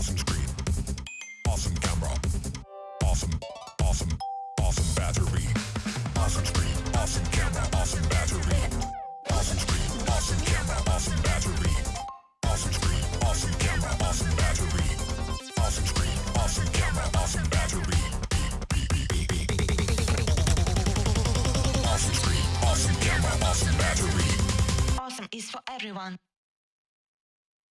Awesome screen. Awesome camera. Awesome, awesome, awesome battery. Awesome screen. Awesome camera. Awesome battery. Awesome screen. Awesome camera. Awesome battery. Awesome screen. Awesome camera. Awesome battery. Awesome screen. Awesome camera. Awesome battery. Awesome screen. Awesome camera. Awesome battery. Awesome is for everyone.